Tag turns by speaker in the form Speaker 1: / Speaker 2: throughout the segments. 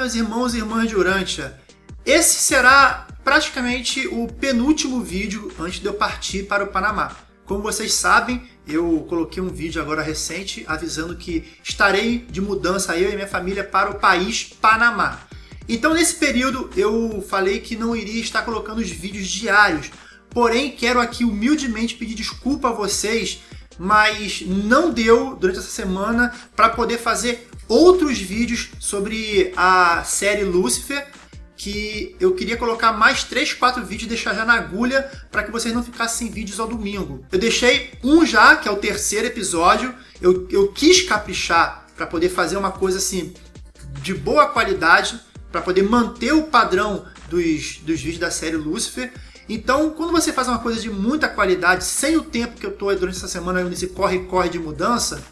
Speaker 1: meus irmãos e irmãs de Urântia. Esse será praticamente o penúltimo vídeo antes de eu partir para o Panamá. Como vocês sabem, eu coloquei um vídeo agora recente avisando que estarei de mudança eu e minha família para o país Panamá. Então nesse período eu falei que não iria estar colocando os vídeos diários, porém quero aqui humildemente pedir desculpa a vocês, mas não deu durante essa semana para poder fazer outros vídeos sobre a série Lucifer, que eu queria colocar mais 3, 4 vídeos e deixar já na agulha para que vocês não ficassem sem vídeos ao domingo. Eu deixei um já, que é o terceiro episódio. Eu, eu quis caprichar para poder fazer uma coisa assim de boa qualidade, para poder manter o padrão dos, dos vídeos da série Lucifer. Então, quando você faz uma coisa de muita qualidade, sem o tempo que eu estou durante essa semana nesse corre-corre de mudança,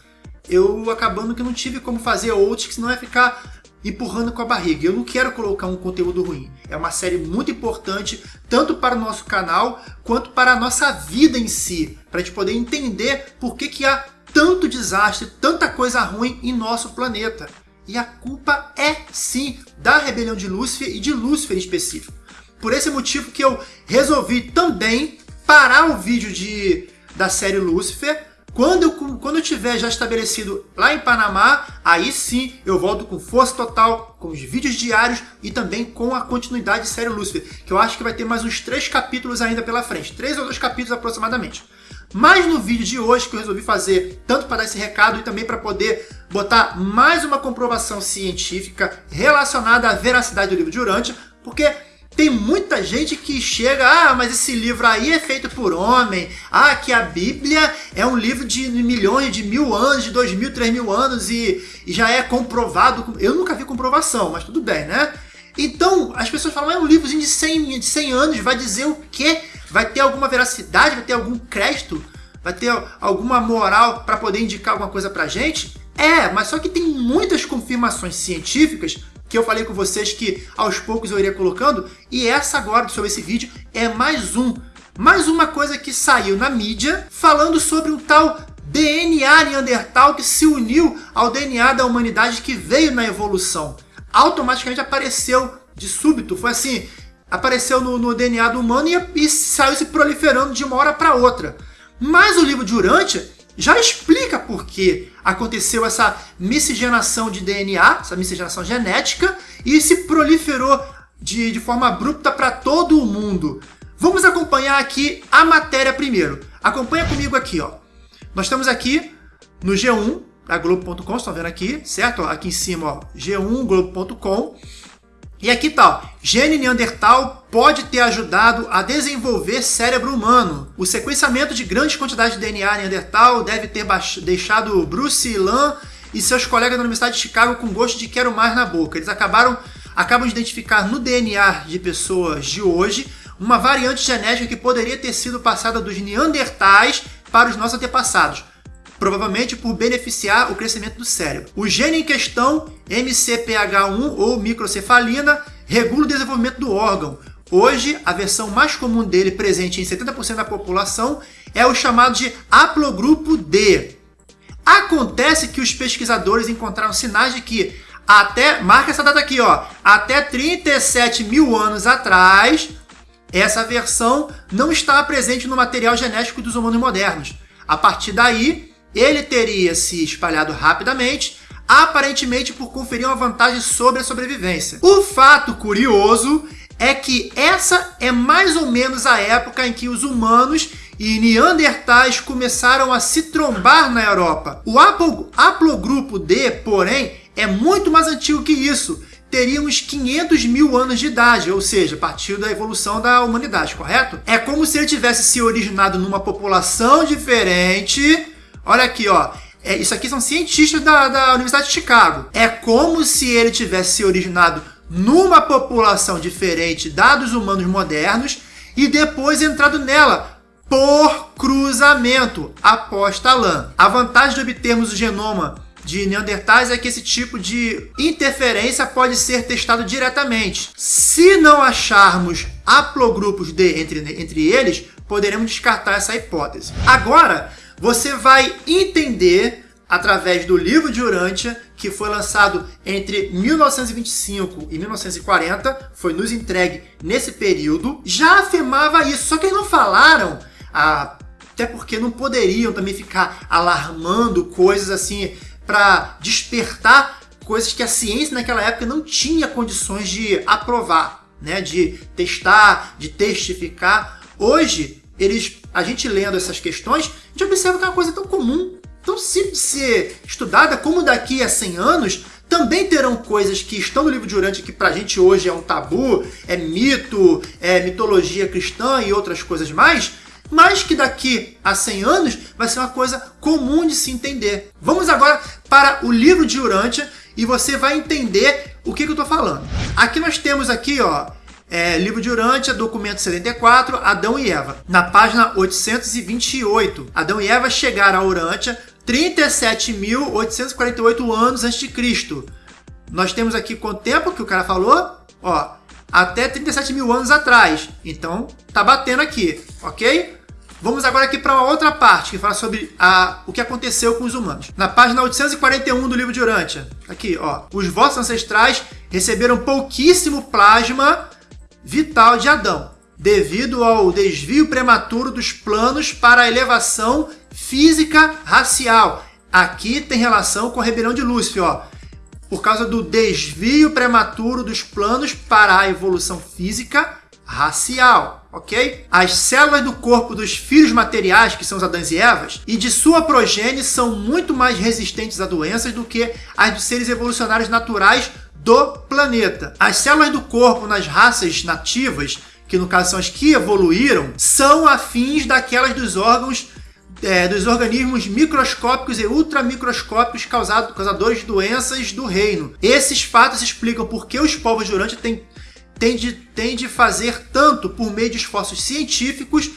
Speaker 1: eu acabando que não tive como fazer outros, que senão ia ficar empurrando com a barriga. Eu não quero colocar um conteúdo ruim. É uma série muito importante, tanto para o nosso canal, quanto para a nossa vida em si, para a gente poder entender por que, que há tanto desastre, tanta coisa ruim em nosso planeta. E a culpa é, sim, da rebelião de Lúcifer e de Lúcifer em específico. Por esse motivo que eu resolvi também parar o vídeo de, da série Lúcifer quando eu, quando eu tiver já estabelecido lá em Panamá, aí sim eu volto com força total, com os vídeos diários e também com a continuidade de série Lucifer, que eu acho que vai ter mais uns três capítulos ainda pela frente, três ou dois capítulos aproximadamente. Mas no vídeo de hoje que eu resolvi fazer, tanto para dar esse recado e também para poder botar mais uma comprovação científica relacionada à veracidade do livro de Urântia, porque tem muita gente que chega, ah, mas esse livro aí é feito por homem, ah, que a Bíblia é um livro de milhões, de mil anos, de dois mil, três mil anos e, e já é comprovado. Eu nunca vi comprovação, mas tudo bem, né? Então, as pessoas falam, é um livrozinho de 100, de 100 anos, vai dizer o quê? Vai ter alguma veracidade, vai ter algum crédito, vai ter alguma moral para poder indicar alguma coisa pra gente? É, mas só que tem muitas confirmações científicas que eu falei com vocês que aos poucos eu iria colocando, e essa agora, sobre esse vídeo, é mais um. Mais uma coisa que saiu na mídia falando sobre um tal DNA Neandertal que se uniu ao DNA da humanidade que veio na evolução. Automaticamente apareceu de súbito, foi assim, apareceu no, no DNA do humano e, e, saiu se proliferando de uma hora para outra. Mas o livro de Urântia já explica por que aconteceu essa miscigenação de DNA, essa miscigenação genética, e se proliferou de, de forma abrupta para todo o mundo. Vamos acompanhar aqui a matéria primeiro. Acompanha comigo aqui, ó. Nós estamos aqui no G1 da Globo.com, estão vendo aqui, certo? Aqui em cima, ó, G1 Globo.com. E aqui tá, ó, gene Neandertal pode ter ajudado a desenvolver cérebro humano. O sequenciamento de grandes quantidades de DNA Neandertal deve ter deixado Bruce Lan e seus colegas da Universidade de Chicago com gosto de quero mais na boca. Eles acabaram acabam de identificar no DNA de pessoas de hoje uma variante genética que poderia ter sido passada dos Neandertais para os nossos antepassados provavelmente por beneficiar o crescimento do cérebro. O gene em questão, MCPH1 ou microcefalina, regula o desenvolvimento do órgão. Hoje, a versão mais comum dele, presente em 70% da população, é o chamado de haplogrupo D. Acontece que os pesquisadores encontraram sinais de que até, marca essa data aqui, ó, até 37 mil anos atrás, essa versão não estava presente no material genético dos humanos modernos. A partir daí, ele teria se espalhado rapidamente, aparentemente por conferir uma vantagem sobre a sobrevivência. O fato curioso é que essa é mais ou menos a época em que os humanos e neandertais começaram a se trombar na Europa. O haplogrupo D, porém, é muito mais antigo que isso. Teria uns 500 mil anos de idade, ou seja, partiu da evolução da humanidade, correto? É como se ele tivesse se originado numa população diferente, Olha aqui, ó. É, isso aqui são cientistas da, da Universidade de Chicago. É como se ele tivesse se originado numa população diferente da dos humanos modernos e depois entrado nela por cruzamento, aposta Lan. A vantagem de obtermos o genoma de Neandertais é que esse tipo de interferência pode ser testado diretamente. Se não acharmos haplogrupos D entre, entre eles, poderemos descartar essa hipótese. Agora, você vai entender através do livro de Urântia, que foi lançado entre 1925 e 1940, foi nos entregue nesse período, já afirmava isso, só que eles não falaram, até porque não poderiam também ficar alarmando coisas assim para despertar coisas que a ciência naquela época não tinha condições de aprovar, né, de testar, de testificar. Hoje, eles, a gente lendo essas questões, a gente observa que é uma coisa tão comum tão simples de ser estudada, como daqui a 100 anos também terão coisas que estão no livro de Urântia que pra gente hoje é um tabu, é mito, é mitologia cristã e outras coisas mais, mas que daqui a 100 anos vai ser uma coisa comum de se entender. Vamos agora para o livro de Urântia e você vai entender o que, que eu estou falando. Aqui nós temos aqui, ó, é, livro de Urântia, documento 74, Adão e Eva. Na página 828, Adão e Eva chegaram a Urântia 37.848 anos antes de Cristo. Nós temos aqui quanto tempo que o cara falou? Ó, até 37 mil anos atrás. Então, tá batendo aqui, ok? Vamos agora aqui para uma outra parte que fala sobre a, o que aconteceu com os humanos. Na página 841 do livro de Urântia, aqui, ó, os vossos ancestrais receberam pouquíssimo plasma vital de Adão, devido ao desvio prematuro dos planos para a elevação física racial. Aqui tem relação com a rebelião de Lúcifer, ó. Por causa do desvio prematuro dos planos para a evolução física racial, ok? As células do corpo dos filhos materiais, que são os Adãs e Evas, e de sua progênie são muito mais resistentes a doenças do que as dos seres evolucionários naturais do planeta. As células do corpo nas raças nativas, que no caso são as que evoluíram, são afins daquelas dos órgãos é, dos organismos microscópicos e ultramicroscópicos causados, causadores de doenças do reino. Esses fatos explicam por que os povos de Urântia têm, de, de fazer tanto por meio de esforços científicos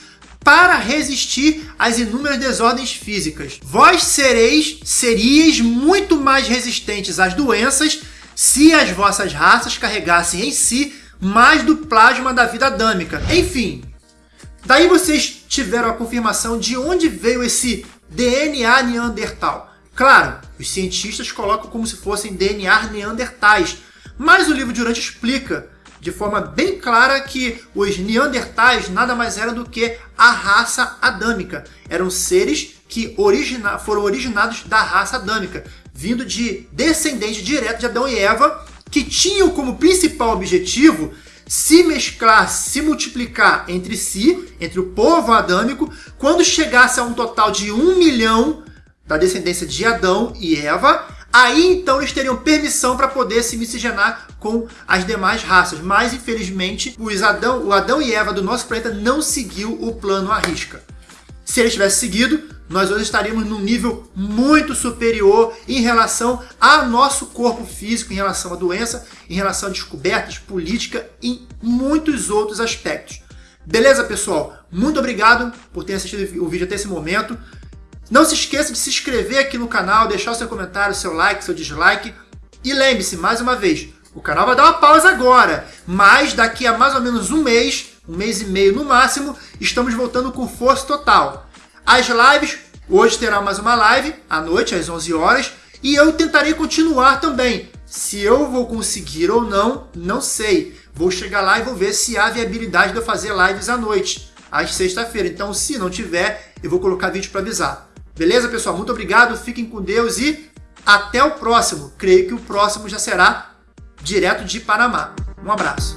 Speaker 1: para resistir às inúmeras desordens físicas. Vós sereis, seríeis muito mais resistentes às doenças se as vossas raças carregassem em si mais do plasma da vida adâmica. Enfim, Daí vocês tiveram a confirmação de onde veio esse DNA neandertal. Claro, os cientistas colocam como se fossem DNA neandertais, mas o livro de Urântia explica de forma bem clara que os neandertais nada mais eram do que a raça adâmica. Eram seres que origina foram originados da raça adâmica, vindo de descendentes diretos de Adão e Eva, que tinham como principal objetivo se mesclar, se multiplicar entre si, entre o povo adâmico, quando chegasse a um total de um milhão da descendência de Adão e Eva, aí então eles teriam permissão para poder se miscigenar com as demais raças. Mas, infelizmente, os Adão, o Adão e Eva do nosso planeta não seguiu o plano à risca. Se ele tivesse seguido, nós hoje estaríamos num nível muito superior em relação ao nosso corpo físico, em relação à doença, em relação a descobertas, política e muitos outros aspectos. Beleza, pessoal? Muito obrigado por ter assistido o vídeo até esse momento. Não se esqueça de se inscrever aqui no canal, deixar o seu comentário, seu like, seu dislike. E lembre-se, mais uma vez, o canal vai dar uma pausa agora, mas daqui a mais ou menos um mês, um mês e meio no máximo, estamos voltando com força total. As lives, hoje terá mais uma live, à noite, às 11 horas, e eu tentarei continuar também. Se eu vou conseguir ou não, não sei. Vou chegar lá e vou ver se há viabilidade de eu fazer lives à noite, às sexta-feira. Então, se não tiver, eu vou colocar vídeo para avisar. Beleza, pessoal? Muito obrigado, fiquem com Deus e até o próximo. Creio que o próximo já será direto de Panamá. Um abraço.